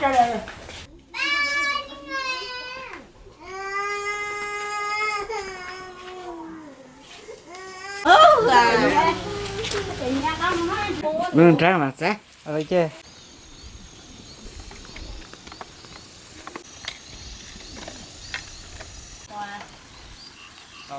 Cái này. ừ à Mình ra mà sẽ. Ở chơi. Rồi.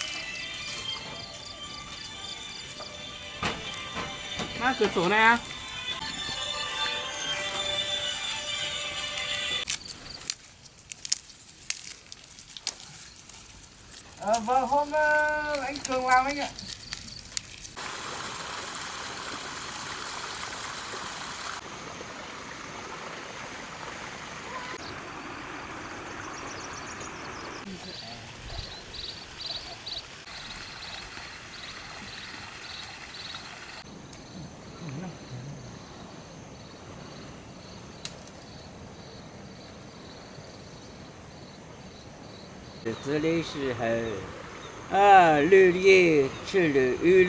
Má cửa sổ này à? Ờ, vâng, hôm uh, anh Cường làm anh ạ. Từ 这里时候，啊，绿叶吃了鱼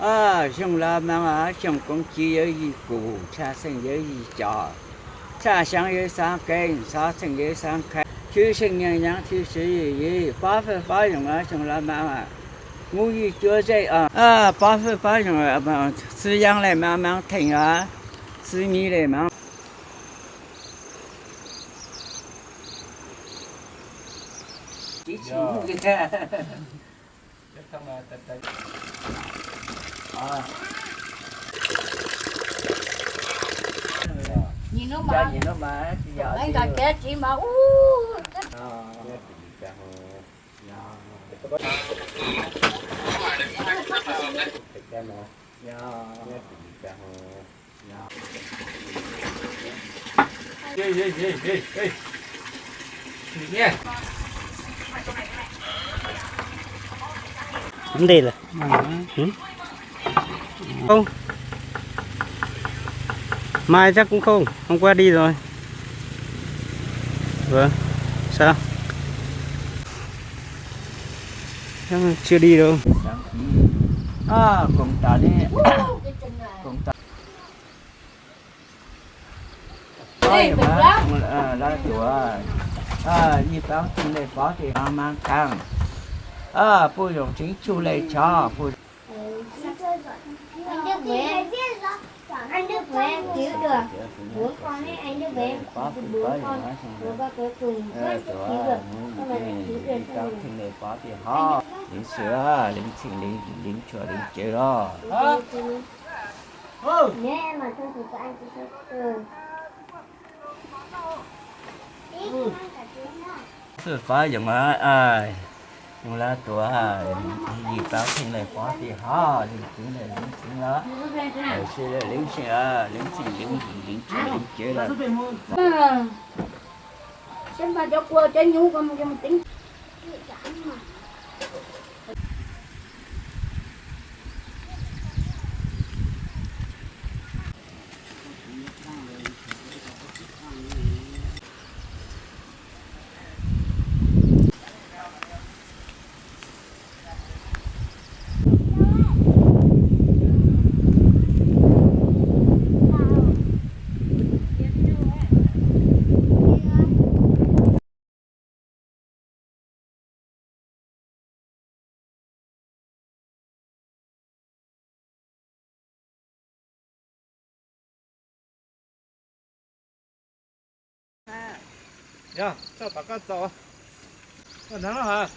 了，啊，熊老板啊，熊公鸡有一个，茶生有一家，茶香有三根，茶橙有三开，九成营养，提示爷爷，八分发用啊，熊老板啊，我一脚在啊，啊，八分八用啊，不，饲养来慢慢停啊，饲你来慢。Chỉ chỉ ta. Chắc không là tật tật. À, nhìn nó mà gì nó mà chị vợ anh rồi. chết chị mà u Ờ. Ê, ê, ê, ê, ê. Nhìn nha. vấn đề là không mai chắc cũng không hôm qua đi rồi vâng sao Chắc chưa đi đâu À, cũng ta đi. Cũng ta. Ôi, bình má, lắm. cũng là là tuổi. À, như báo tin này có thì nó mang khang. À, bùi dùng chính chu lệ cho, anh Đức anh em cứu được bốn con ấy anh Đức với em bốn con rồi. ba cuối cùng Ờ, cứu được phải là gì, cứu được thì này có thì ho. Lính sữa, lính xịn, lính lính chùa, lính chế đó. Hả? Nếu em mà thôi thì các anh cũng sẽ. Sự phá dùng á, ai? Dùng là tuổi ai? Gì báo thì này quá thì ho, lính chính này lính chính đó. Ở xưa là lính sữa, lính xịn, lính lính chùa, lính chế là ờ. xem bà cho qua cho nhu con cho mình tính 呀这把干倒啊。男孩